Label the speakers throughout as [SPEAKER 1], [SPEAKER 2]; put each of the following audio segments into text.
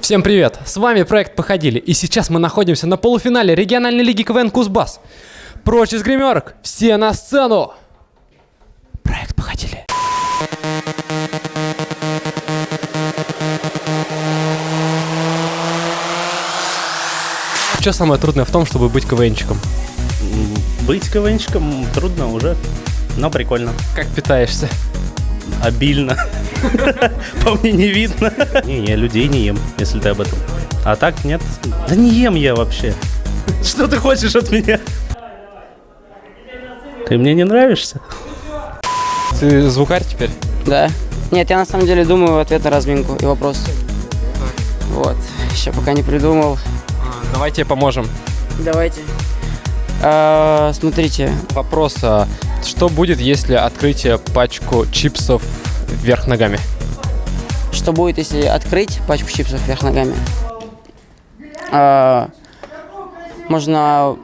[SPEAKER 1] Всем привет! С вами проект Походили, и сейчас мы находимся на полуфинале региональной лиги КВН Кузбасс. Прочь из гримерок! Все на сцену! Проект Походили. Что самое трудное в том, чтобы быть КВНчиком?
[SPEAKER 2] Быть КВНчиком трудно уже, но прикольно.
[SPEAKER 1] Как питаешься?
[SPEAKER 2] Обильно. По мне не видно. Не, я людей не ем, если ты об этом. А так нет. Да не ем я вообще. Что ты хочешь от меня? Ты мне не нравишься?
[SPEAKER 1] Ты звукарь теперь?
[SPEAKER 3] Да. Нет, я на самом деле думаю ответ на разминку и вопрос. Вот. Еще пока не придумал.
[SPEAKER 1] Давай тебе поможем.
[SPEAKER 3] Давайте. А, смотрите.
[SPEAKER 1] Вопрос, а что будет, если открыть пачку чипсов вверх ногами?
[SPEAKER 3] Что будет, если открыть пачку чипсов вверх ногами? А, можно...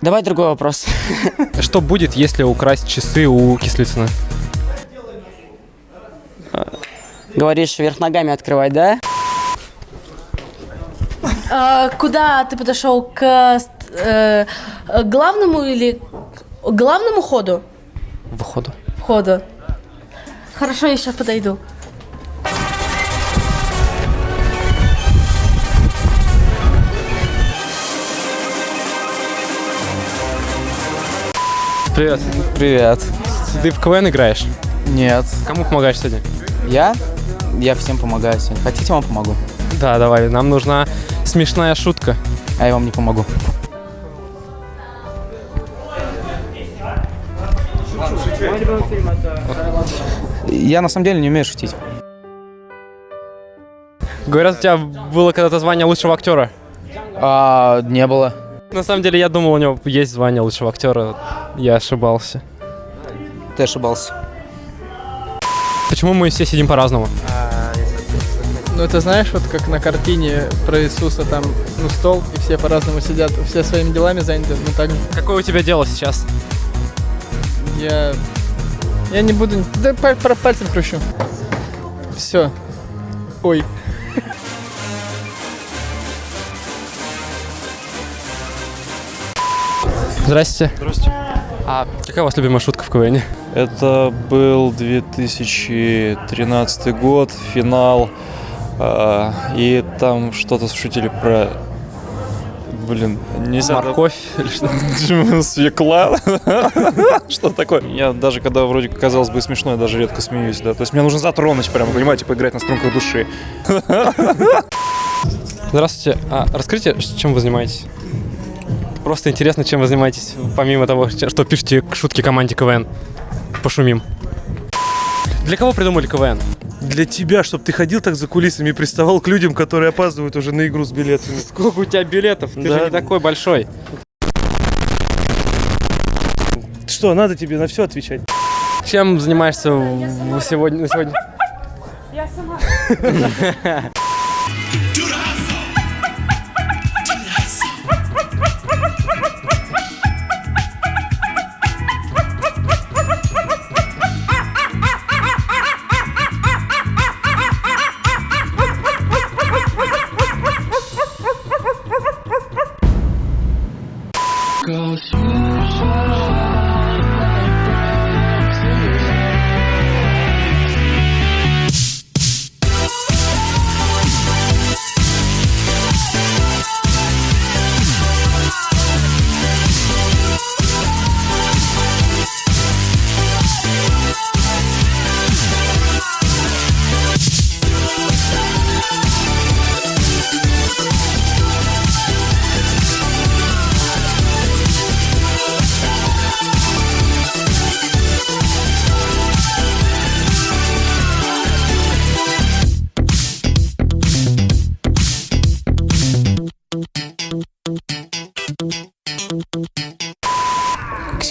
[SPEAKER 3] Давай другой вопрос.
[SPEAKER 1] Что будет, если украсть часы у Кислицына?
[SPEAKER 3] Говоришь, вверх ногами открывать, да?
[SPEAKER 4] А, куда ты подошел к э, главному или к главному ходу?
[SPEAKER 1] Выходу.
[SPEAKER 4] Ходу. Хорошо, я сейчас подойду.
[SPEAKER 1] Привет.
[SPEAKER 5] Привет.
[SPEAKER 1] Ты в КВН играешь?
[SPEAKER 5] Нет.
[SPEAKER 1] Кому помогаешь сегодня?
[SPEAKER 5] Я? Я всем помогаю сегодня. Хотите, вам помогу?
[SPEAKER 1] Да, давай, нам нужна смешная шутка.
[SPEAKER 5] А я вам не помогу. Я на самом деле не умею шутить.
[SPEAKER 1] Говорят, у тебя было когда-то звание лучшего актера.
[SPEAKER 5] А, не было.
[SPEAKER 1] На самом деле, я думал, у него есть звание лучшего актера. Я ошибался.
[SPEAKER 5] Ты ошибался.
[SPEAKER 1] Почему мы все сидим по-разному?
[SPEAKER 6] Ну, это знаешь, вот как на картине про Иисуса, там, ну, стол, и все по-разному сидят, все своими делами заняты, ну, так же.
[SPEAKER 1] Какое у тебя дело сейчас?
[SPEAKER 6] Я... Я не буду... Да, паль- про пальцем кручу. Все. Ой.
[SPEAKER 1] Здрасте. Здравствуйте. А какая у вас любимая шутка в КВН?
[SPEAKER 7] Это был 2013 год, финал, а, и там что-то шутили про... Блин, нельзя...
[SPEAKER 1] Морковь или что?
[SPEAKER 7] Свекла? Что такое? Я даже когда вроде казалось бы смешно, я даже редко смеюсь, да. То есть мне нужно затронуть прямо, понимаете, поиграть на струнках души.
[SPEAKER 1] Здравствуйте. А расскажите, чем вы занимаетесь? Просто интересно, чем вы занимаетесь, помимо того, что пишете к шутке команде КВН. Пошумим. Для кого придумали КВН?
[SPEAKER 8] Для тебя, чтобы ты ходил так за кулисами и приставал к людям, которые опаздывают уже на игру с билетами.
[SPEAKER 1] Сколько у тебя билетов? Ты
[SPEAKER 8] Да.
[SPEAKER 1] же не такой большой.
[SPEAKER 8] Что, надо тебе на все отвечать?
[SPEAKER 1] Чем занимаешься сегодня, на сегодня?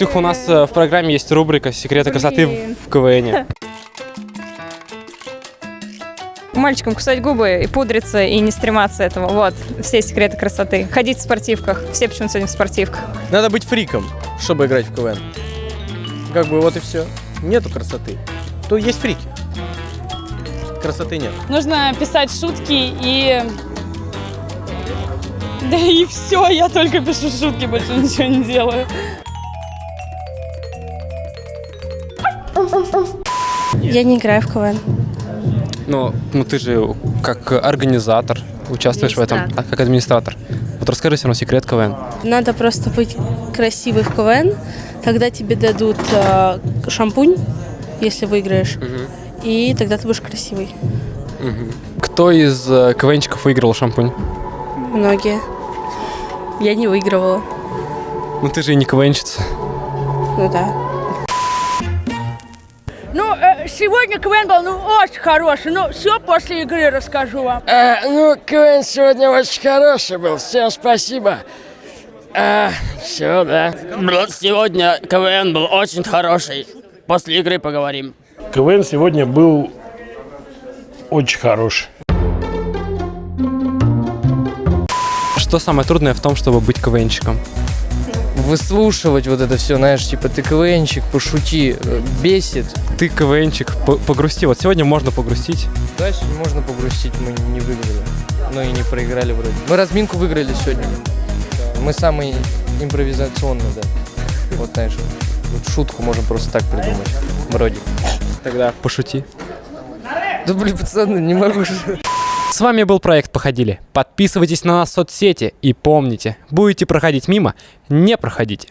[SPEAKER 1] Ксюха, у нас э, в программе есть рубрика «Секреты красоты в КВН».
[SPEAKER 9] Мальчикам кусать губы и пудриться, и не стрематься этого. Вот, все секреты красоты. Ходить в спортивках. Все почему-то сегодня в спортивках.
[SPEAKER 6] Надо быть фриком, чтобы играть в КВН. Как бы вот и все. Нету красоты. То есть фрики.
[SPEAKER 1] красоты нет.
[SPEAKER 10] Нужно писать шутки и... Да и все, я только пишу шутки, больше ничего не делаю.
[SPEAKER 4] Я не играю в КВН.
[SPEAKER 1] Ну, ну ты же как организатор участвуешь в этом, а как администратор. Вот расскажи все равно секрет КВН.
[SPEAKER 4] Надо просто быть красивой в КВН. Тогда тебе дадут э, шампунь, если выиграешь. И тогда ты будешь красивый.
[SPEAKER 1] Кто из э, КВНчиков выиграл шампунь?
[SPEAKER 4] Многие. Я не выигрывала.
[SPEAKER 1] Ну ты же и не КВНчица.
[SPEAKER 4] Ну да.
[SPEAKER 10] Ну, сегодня КВН был, ну, очень хороший. Ну, все после игры расскажу вам.
[SPEAKER 3] ну, КВН сегодня очень хороший был. Всем спасибо. все, да. Сегодня КВН был очень хороший. После игры поговорим.
[SPEAKER 11] КВН сегодня был очень хороший.
[SPEAKER 1] Что самое трудное в том, чтобы быть КВНчиком?
[SPEAKER 5] Выслушивать вот это все, знаешь, типа ты КВНчик, пошути, э, бесит.
[SPEAKER 1] Ты КВНчик, по- погрусти. Вот сегодня можно погрустить.
[SPEAKER 5] Да, сегодня можно погрустить, мы не выиграли. Ну и не проиграли вроде. Мы разминку выиграли сегодня. Мы самый импровизационный, да. Вот знаешь, вот шутку можем просто так придумать. Вроде.
[SPEAKER 1] Тогда пошути.
[SPEAKER 5] Да блин, пацаны, не могу.
[SPEAKER 1] С вами был проект «Походили». Подписывайтесь на нас в соцсети и помните, будете проходить мимо, не проходите.